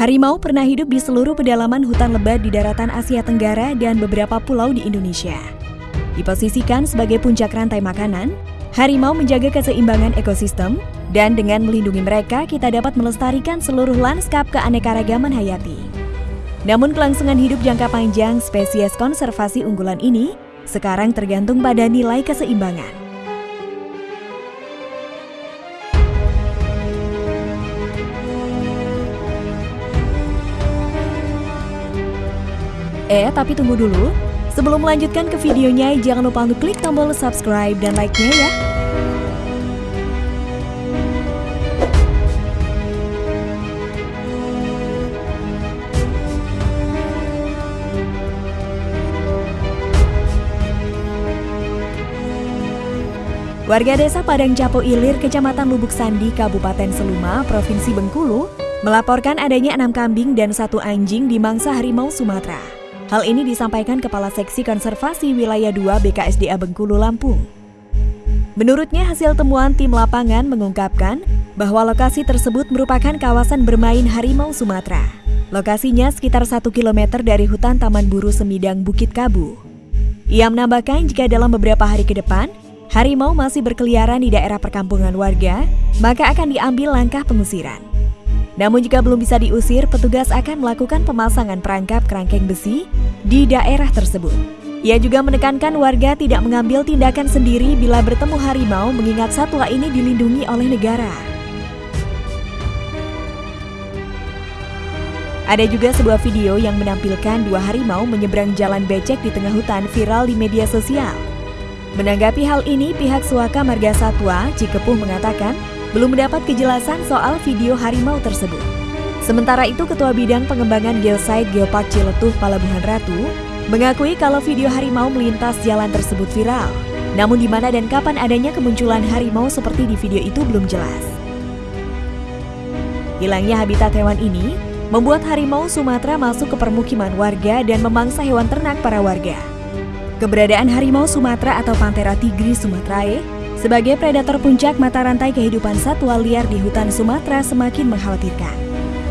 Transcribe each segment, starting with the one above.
Harimau pernah hidup di seluruh pedalaman hutan lebat di daratan Asia Tenggara dan beberapa pulau di Indonesia. Diposisikan sebagai puncak rantai makanan, harimau menjaga keseimbangan ekosistem, dan dengan melindungi mereka kita dapat melestarikan seluruh lanskap keanekaragaman hayati. Namun kelangsungan hidup jangka panjang spesies konservasi unggulan ini sekarang tergantung pada nilai keseimbangan. Eh, tapi tunggu dulu. Sebelum melanjutkan ke videonya, jangan lupa untuk klik tombol subscribe dan like-nya ya. Warga desa Padang Capo Ilir, Kecamatan Lubuk Sandi, Kabupaten Seluma, Provinsi Bengkulu, melaporkan adanya enam kambing dan satu anjing di mangsa harimau Sumatera. Hal ini disampaikan Kepala Seksi Konservasi Wilayah 2 BKSDA Bengkulu, Lampung. Menurutnya hasil temuan tim lapangan mengungkapkan bahwa lokasi tersebut merupakan kawasan bermain harimau Sumatera. Lokasinya sekitar 1 km dari hutan Taman Buru Semidang Bukit Kabu. Ia menambahkan jika dalam beberapa hari ke depan, harimau masih berkeliaran di daerah perkampungan warga, maka akan diambil langkah pengusiran. Namun jika belum bisa diusir, petugas akan melakukan pemasangan perangkap kerangkeng besi di daerah tersebut. Ia juga menekankan warga tidak mengambil tindakan sendiri bila bertemu harimau mengingat satwa ini dilindungi oleh negara. Ada juga sebuah video yang menampilkan dua harimau menyeberang jalan becek di tengah hutan viral di media sosial. Menanggapi hal ini, pihak Suaka Marga Satwa Cikepuh mengatakan belum mendapat kejelasan soal video harimau tersebut. Sementara itu, Ketua Bidang Pengembangan Geosite Geopark Ciletuh Palabuhan Ratu mengakui kalau video harimau melintas jalan tersebut viral. Namun di mana dan kapan adanya kemunculan harimau seperti di video itu belum jelas. Hilangnya habitat hewan ini membuat harimau Sumatera masuk ke permukiman warga dan memangsa hewan ternak para warga. Keberadaan harimau Sumatera atau Panthera tigris sumatrae sebagai predator puncak mata rantai kehidupan satwa liar di hutan Sumatera semakin mengkhawatirkan.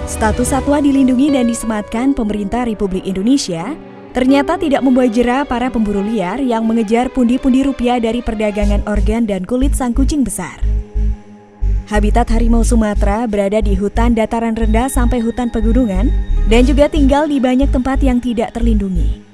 Status satwa dilindungi dan disematkan pemerintah Republik Indonesia ternyata tidak membuat jerah para pemburu liar yang mengejar pundi-pundi rupiah dari perdagangan organ dan kulit sang kucing besar. Habitat harimau Sumatera berada di hutan dataran rendah sampai hutan pegunungan dan juga tinggal di banyak tempat yang tidak terlindungi.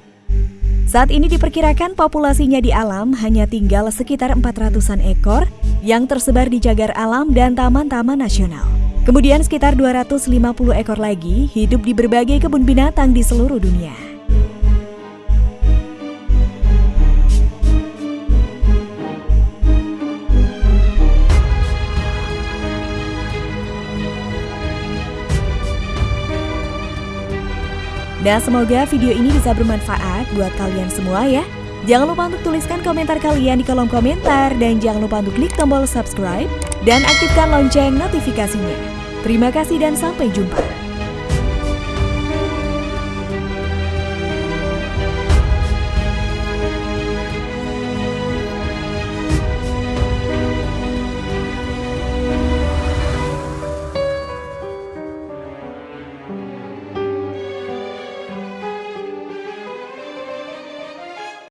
Saat ini diperkirakan populasinya di alam hanya tinggal sekitar 400-an ekor yang tersebar di cagar alam dan taman-taman nasional. Kemudian sekitar 250 ekor lagi hidup di berbagai kebun binatang di seluruh dunia. Dan semoga video ini bisa bermanfaat buat kalian semua ya. Jangan lupa untuk tuliskan komentar kalian di kolom komentar dan jangan lupa untuk klik tombol subscribe dan aktifkan lonceng notifikasinya. Terima kasih dan sampai jumpa.